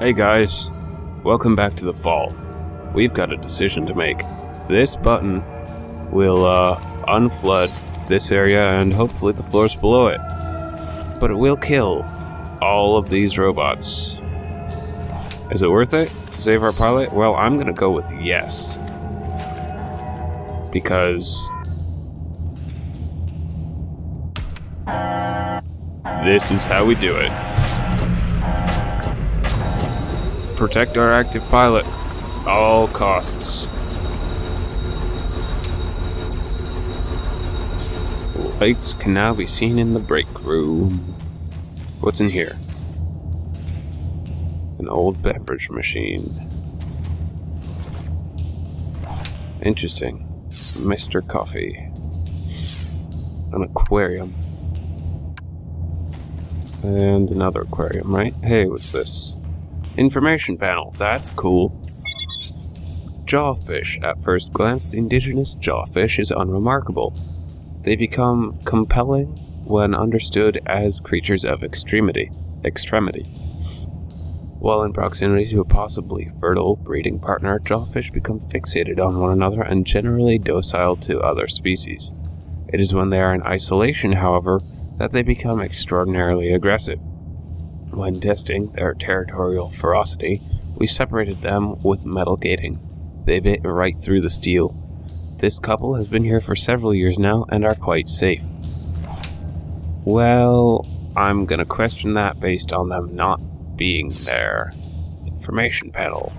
Hey guys, welcome back to the fall. We've got a decision to make. This button will uh, unflood this area and hopefully the floors below it. But it will kill all of these robots. Is it worth it to save our pilot? Well, I'm gonna go with yes. Because this is how we do it. Protect our active pilot. All costs. Lights can now be seen in the break room. What's in here? An old beverage machine. Interesting. Mr. Coffee. An aquarium. And another aquarium, right? Hey, what's this? Information panel. That's cool. Jawfish. At first glance, the indigenous jawfish is unremarkable. They become compelling when understood as creatures of extremity. Extremity. While in proximity to a possibly fertile breeding partner, jawfish become fixated on one another and generally docile to other species. It is when they are in isolation, however, that they become extraordinarily aggressive. When testing their territorial ferocity, we separated them with metal gating. They bit right through the steel. This couple has been here for several years now and are quite safe. Well, I'm gonna question that based on them not being there. Information panel.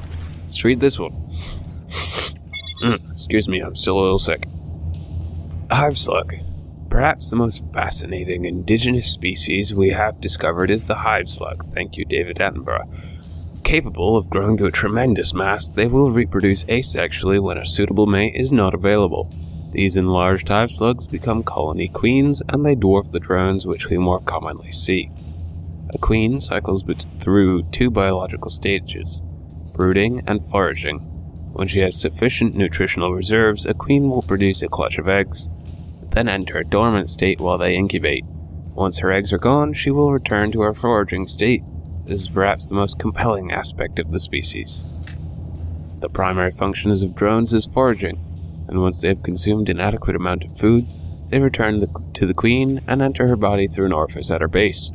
Let's read this one. Mm, excuse me, I'm still a little sick. Hive slug. Perhaps the most fascinating indigenous species we have discovered is the hive slug. Thank you, David Attenborough. Capable of growing to a tremendous mass, they will reproduce asexually when a suitable mate is not available. These enlarged hive slugs become colony queens, and they dwarf the drones which we more commonly see. A queen cycles through two biological stages brooding and foraging. When she has sufficient nutritional reserves, a queen will produce a clutch of eggs, then enter a dormant state while they incubate. Once her eggs are gone, she will return to her foraging state. This is perhaps the most compelling aspect of the species. The primary functions of drones is foraging, and once they have consumed an adequate amount of food, they return the, to the queen and enter her body through an orifice at her base.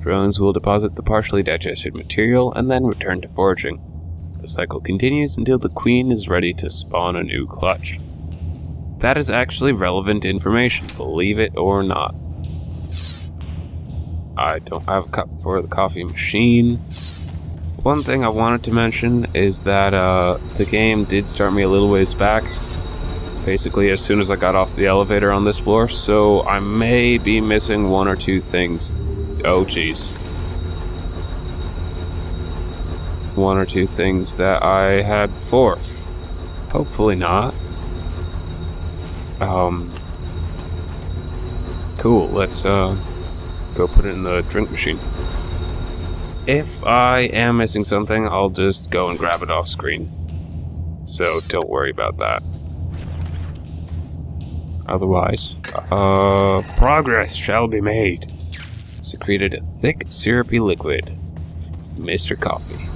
Drones will deposit the partially digested material and then return to foraging. The cycle continues until the queen is ready to spawn a new clutch. That is actually relevant information, believe it or not. I don't have a cup for the coffee machine. One thing I wanted to mention is that uh, the game did start me a little ways back, basically as soon as I got off the elevator on this floor, so I may be missing one or two things. Oh, jeez. One or two things that I had before. Hopefully not. Um. Cool. Let's uh go put it in the drink machine. If I am missing something, I'll just go and grab it off screen. So don't worry about that. Otherwise, uh, progress shall be made. Secreted a thick, syrupy liquid. Mr. Coffee.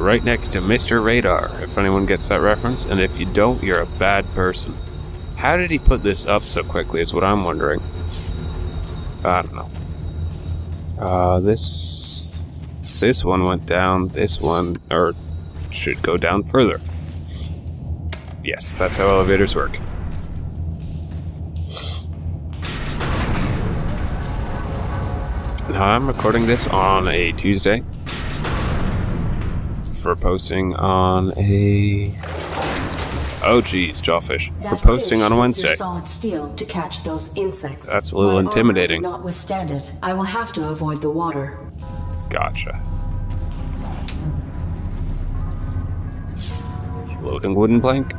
Right next to Mr. Radar, if anyone gets that reference, and if you don't, you're a bad person. How did he put this up so quickly is what I'm wondering. I don't know. Uh, this... This one went down, this one, or should go down further. Yes, that's how elevators work. Now, I'm recording this on a Tuesday for posting on a Oh geez, jawfish. For posting on a Wednesday. Solid steel to catch those insects. That's a little My intimidating. Not withstand it. I will have to avoid the water. Gotcha. Floating wooden plank.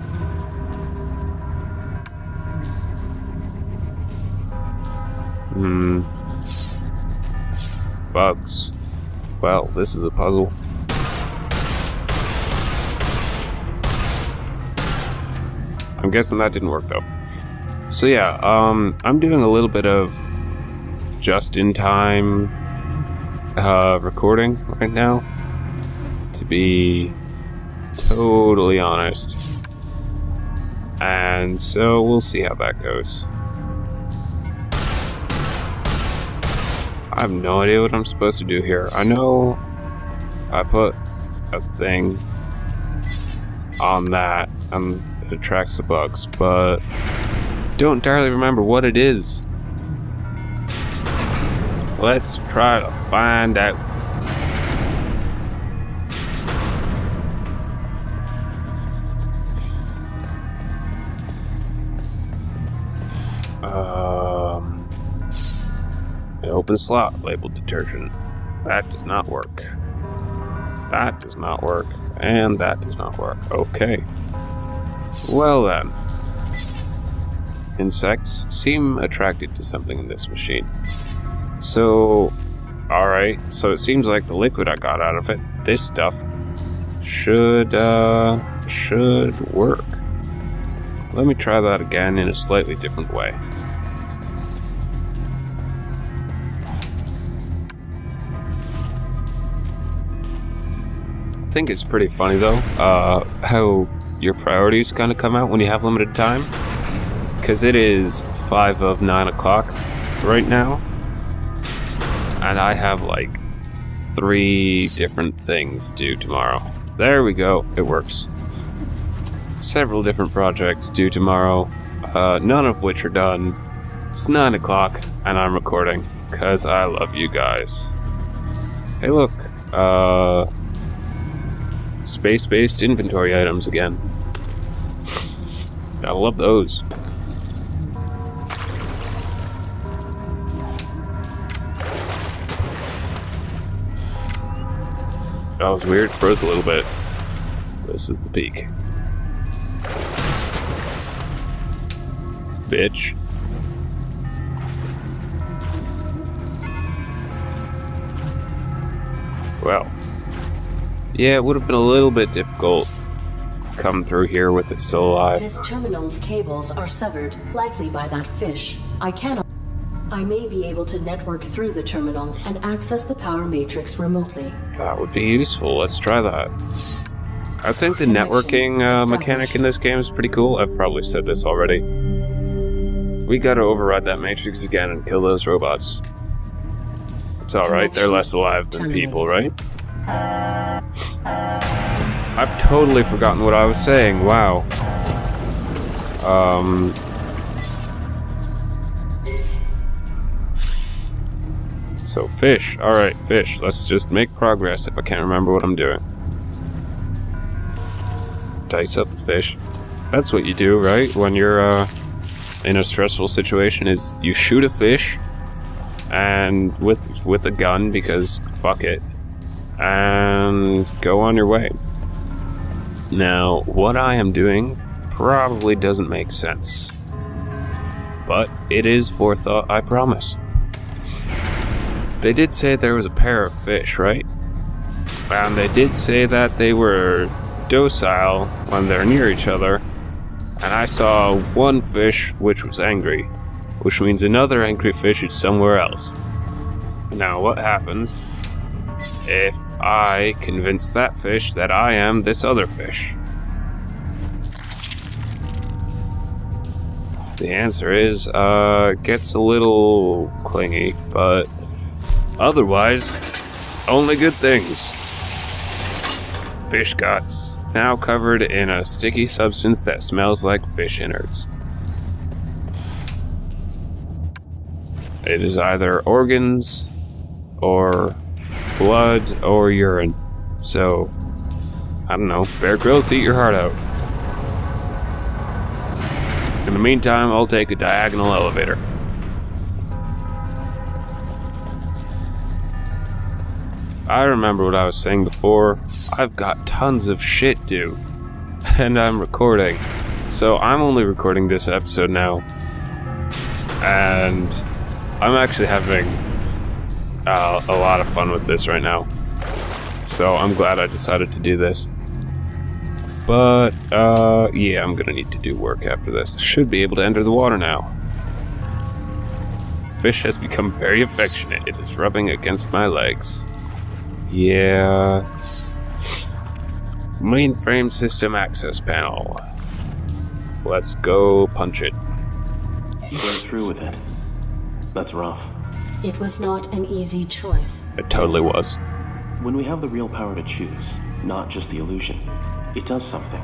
Hmm. Bugs. Well, this is a puzzle. I'm guessing that didn't work though. So yeah, um, I'm doing a little bit of just-in-time uh, recording right now. to be totally honest. And so we'll see how that goes. I have no idea what I'm supposed to do here. I know I put a thing on that and attracts the bugs, but don't entirely remember what it is. Let's try to find out. Um, an open slot labeled detergent. That does not work. That does not work. And that does not work. Okay. Well then. Insects seem attracted to something in this machine. So, alright. So it seems like the liquid I got out of it, this stuff, should, uh, should work. Let me try that again in a slightly different way. I think it's pretty funny though, uh, how your priorities kind of come out when you have limited time. Because it is 5 of 9 o'clock right now. And I have like three different things due tomorrow. There we go, it works. Several different projects due tomorrow, uh, none of which are done. It's 9 o'clock and I'm recording because I love you guys. Hey, look, uh, space-based inventory items again. I love those. That was weird, froze a little bit. This is the peak. Bitch. Well. Yeah, it would have been a little bit difficult come through here with it still alive. This terminal's cables are severed, likely by that fish. I cannot. I may be able to network through the terminal and access the power matrix remotely. That would be useful. Let's try that. I think the networking uh, mechanic in this game is pretty cool. I've probably said this already. We gotta override that matrix again and kill those robots. It's alright, they're less alive than people, right? I've totally forgotten what I was saying, wow. Um... So fish, alright, fish. Let's just make progress if I can't remember what I'm doing. Dice up the fish. That's what you do, right? When you're, uh, in a stressful situation is you shoot a fish and with with a gun because fuck it and go on your way. Now, what I am doing probably doesn't make sense. But it is forethought, I promise. They did say there was a pair of fish, right? And they did say that they were docile when they're near each other. And I saw one fish which was angry, which means another angry fish is somewhere else. Now, what happens if I convince that fish that I am this other fish? The answer is, uh, gets a little clingy, but otherwise, only good things. Fish guts, now covered in a sticky substance that smells like fish innards. It is either organs, or blood, or urine. So, I don't know, Bear Grylls, eat your heart out. In the meantime, I'll take a diagonal elevator. I remember what I was saying before. I've got tons of shit due. And I'm recording. So I'm only recording this episode now. And I'm actually having uh, a lot of fun with this right now. So I'm glad I decided to do this. But, uh, yeah, I'm gonna need to do work after this. Should be able to enter the water now. Fish has become very affectionate. It is rubbing against my legs. Yeah. Mainframe system access panel. Let's go punch it. You went through with it. That's rough. It was not an easy choice. It totally was. When we have the real power to choose, not just the illusion, it does something.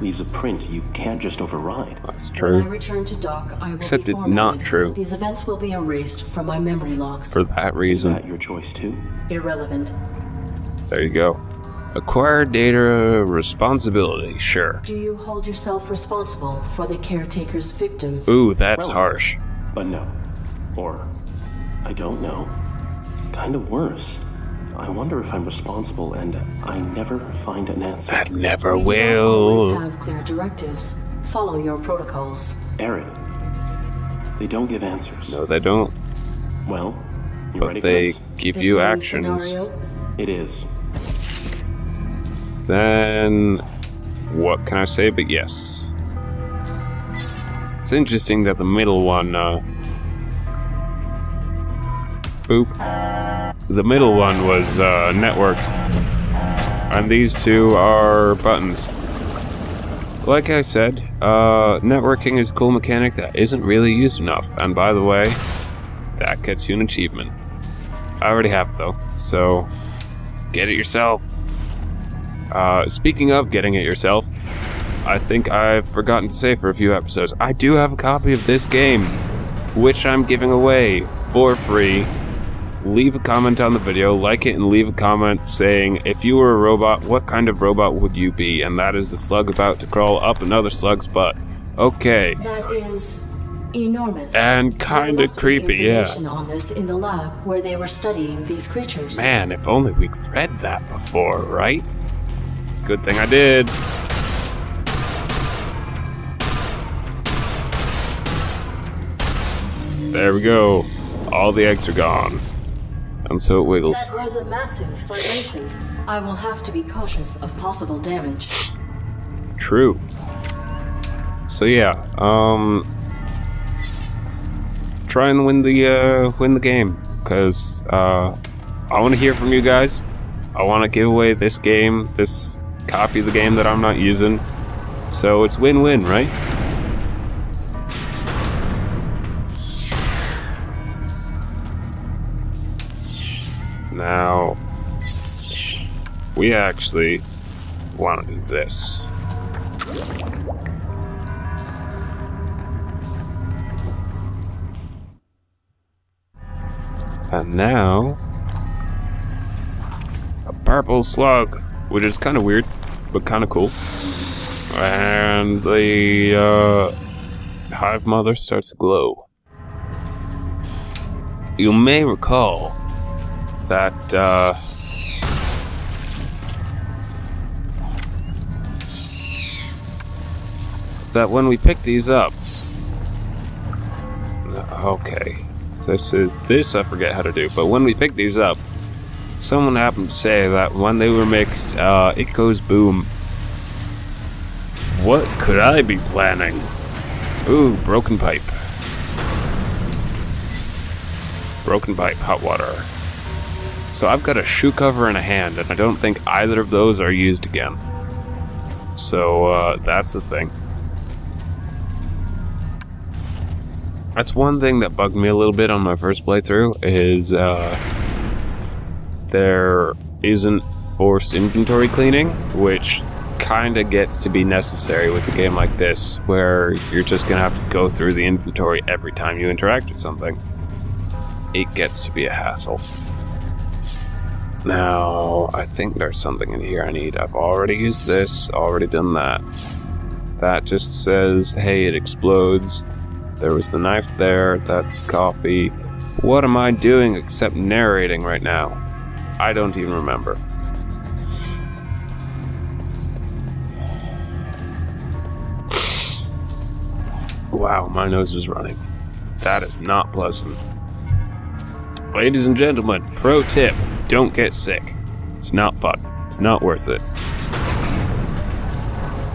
Leaves a print you can't just override. That's true. When I return to dock, I will Except it's not true. These events will be erased from my memory logs. For that reason. Is that your choice too? Irrelevant. There you go. Acquire data responsibility, sure. Do you hold yourself responsible for the caretaker's victims? Ooh, that's Well- harsh. But no. Or, I don't know. Kind of worse. I wonder if I'm responsible and I never find an answer. That never We do not always will. have clear directives. Follow your protocols. Aaron. They don't give answers. No, they don't. Well, you But ready for they this? give The you actions. scenario? It is. Then, what can I say but yes? It's interesting that the middle one, uh. Boop. The middle one was, uh, network. And these two are buttons. Like I said, uh, networking is a cool mechanic that isn't really used enough. And by the way, that gets you an achievement. I already have it though, so get it yourself. Uh, speaking of getting it yourself, I think I've forgotten to say for a few episodes, I do have a copy of this game, which I'm giving away for free. Leave a comment on the video, like it, and leave a comment saying, if you were a robot, what kind of robot would you be? And that is the slug about to crawl up another slug's butt. Okay. That is enormous. And kinda creepy, yeah. on this in the lab where they were studying these creatures. Man, if only we'd read that before, right? Good thing I did. There we go. All the eggs are gone. And so it wiggles. That was a massive vibration. I will have to be cautious of possible damage. True. So yeah, um try and win the uh win the game cuz uh I want to hear from you guys. I want to give away this game, this copy of the game that I'm not using. So it's win-win, right? We actually want to do this. And now, a purple slug, which is kind of weird, but kind of cool. And the uh, hive mother starts to glow. You may recall that uh, that when we pick these up. Okay, this is this I forget how to do, but when we pick these up, someone happened to say that when they were mixed, uh, it goes boom. What could I be planning? Ooh, broken pipe. Broken pipe, hot water. So I've got a shoe cover and a hand, and I don't think either of those are used again. So uh, that's the thing. That's one thing that bugged me a little bit on my first playthrough is uh, there isn't forced inventory cleaning, which kind of gets to be necessary with a game like this, where you're just gonna have to go through the inventory every time you interact with something. It gets to be a hassle. Now, I think there's something in here I need. I've already used this, already done that. That just says, hey, it explodes. There was the knife there, that's the coffee. What am I doing except narrating right now? I don't even remember. Wow, my nose is running. That is not pleasant. Ladies and gentlemen, pro tip don't get sick. It's not fun. It's not worth it.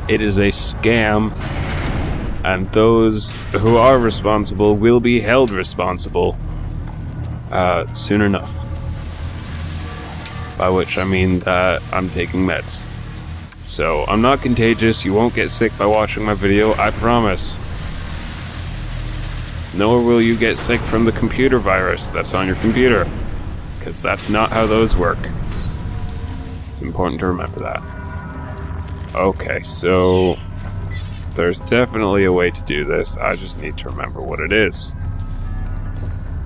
It is a scam, and those who are responsible will be held responsible uh, soon enough. By which I mean that I'm taking meds. So, I'm not contagious, you won't get sick by watching my video, I promise. Nor will you get sick from the computer virus that's on your computer. Because that's not how those work. It's important to remember that. Okay, so there's definitely a way to do this. I just need to remember what it is.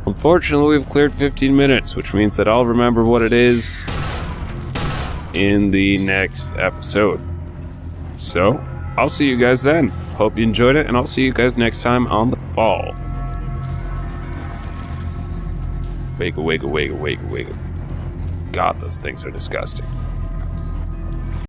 Unfortunately, we've cleared 15 minutes, which means that I'll remember what it is in the next episode. So, I'll see you guys then. Hope you enjoyed it, and I'll see you guys next time on the fall. Wiggle, wiggle, wiggle, wiggle, wiggle. God, those things are disgusting.